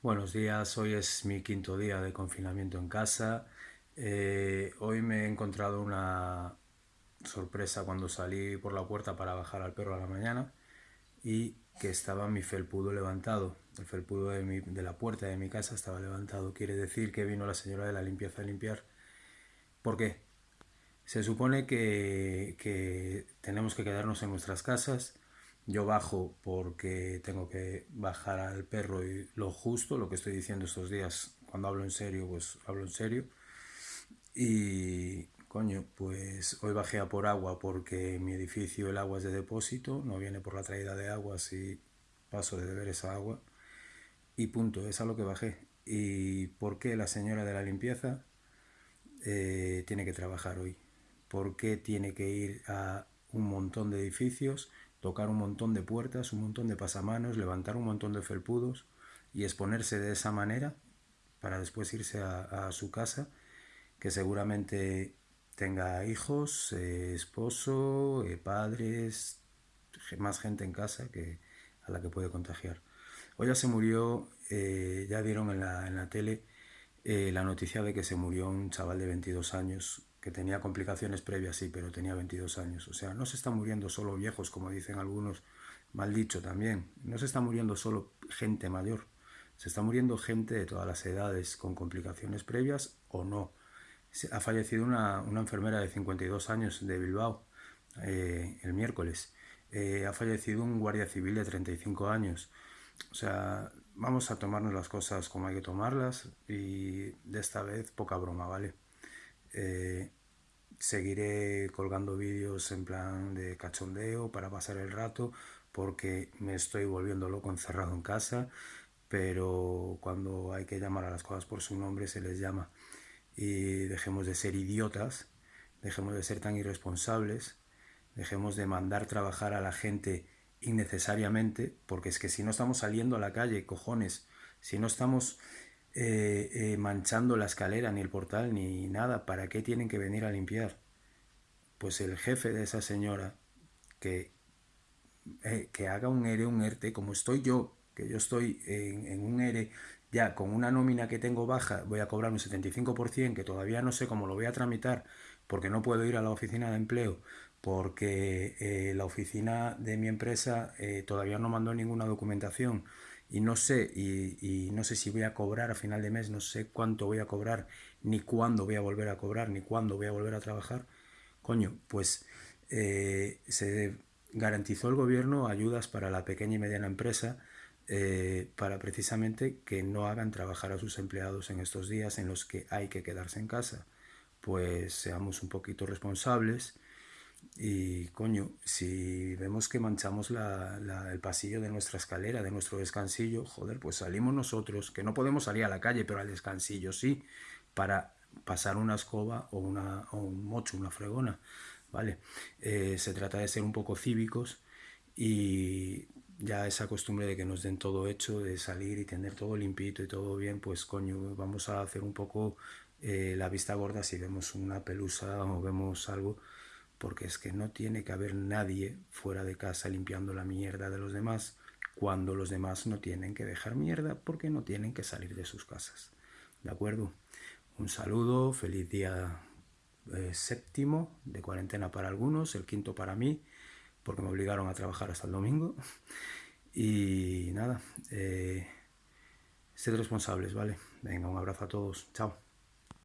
Buenos días, hoy es mi quinto día de confinamiento en casa. Eh, hoy me he encontrado una sorpresa cuando salí por la puerta para bajar al perro a la mañana y que estaba mi felpudo levantado. El felpudo de, de la puerta de mi casa estaba levantado. Quiere decir que vino la señora de la limpieza a limpiar. ¿Por qué? Se supone que tenemos que quedarnos en nuestras casas yo bajo porque tengo que bajar al perro y lo justo, lo que estoy diciendo estos días, cuando hablo en serio, pues hablo en serio. Y coño, pues hoy bajé a por agua porque en mi edificio el agua es de depósito, no viene por la traída de agua si paso de beber esa agua. Y punto, es a lo que bajé. ¿Y por qué la señora de la limpieza eh, tiene que trabajar hoy? ¿Por qué tiene que ir a un montón de edificios? Tocar un montón de puertas, un montón de pasamanos, levantar un montón de felpudos y exponerse de esa manera para después irse a, su casa, que seguramente tenga hijos, eh, esposo, eh, padres, más gente en casa que a la que puede contagiar. Hoy ya se murió, eh, ya dieron en la, en la tele la noticia de que se murió un chaval de 22 años que tenía complicaciones previas, sí, pero tenía 22 años. O sea, no se están muriendo solo viejos, como dicen algunos, mal dicho también. No se está muriendo solo gente mayor, se está muriendo gente de todas las edades con complicaciones previas o no. Ha fallecido una, enfermera de 52 años de Bilbao eh, el miércoles. Eh, ha fallecido un guardia civil de 35 años. O sea, vamos a tomarnos las cosas como hay que tomarlas y de esta vez poca broma, ¿vale? Eh, seguiré colgando vídeos en plan de cachondeo para pasar el rato porque me estoy volviendo loco encerrado en casa pero cuando hay que llamar a las cosas por su nombre se les llama. Y dejemos de ser idiotas dejemos de ser tan irresponsables dejemos de mandar trabajar a la gente innecesariamente porque es que si no estamos saliendo a la calle cojones si no estamos eh, eh, manchando la escalera, ni el portal, ni nada. ¿Para qué tienen que venir a limpiar? Pues el jefe de esa señora, que, eh, que haga un ERE, un ERTE, como estoy yo, que yo estoy en, un ERE ya con una nómina que tengo baja, voy a cobrar un 75%, que todavía no sé cómo lo voy a tramitar, porque no puedo ir a la oficina de empleo, porque la oficina de mi empresa todavía no mandó ninguna documentación y no sé, y, no sé si voy a cobrar a final de mes, no sé cuánto voy a cobrar, ni cuándo voy a volver a cobrar, ni cuándo voy a volver a trabajar, coño, pues eh, se garantizó el gobierno ayudas para la pequeña y mediana empresa eh, para precisamente que no hagan trabajar a sus empleados en estos días en los que hay que quedarse en casa. Pues seamos un poquito responsables, y coño, si vemos que manchamos el pasillo de nuestra escalera, de nuestro descansillo, joder, pues salimos nosotros, que no podemos salir a la calle, pero al descansillo sí, para pasar una escoba o, una, o un mocho, una fregona, ¿vale? Eh, se trata de ser un poco cívicos y ya esa costumbre de que nos den todo hecho, de salir y tener todo limpito y todo bien, pues coño, vamos a hacer un poco eh, la vista gorda si vemos una pelusa o vemos algo porque es que no tiene que haber nadie fuera de casa limpiando la mierda de los demás cuando los demás no tienen que dejar mierda porque no tienen que salir de sus casas. ¿De acuerdo? Un saludo, feliz día eh, séptimo de cuarentena para algunos, el quinto para mí, porque me obligaron a trabajar hasta el domingo. Y nada, eh, sed responsables, ¿vale? Venga, un abrazo a todos. Chao.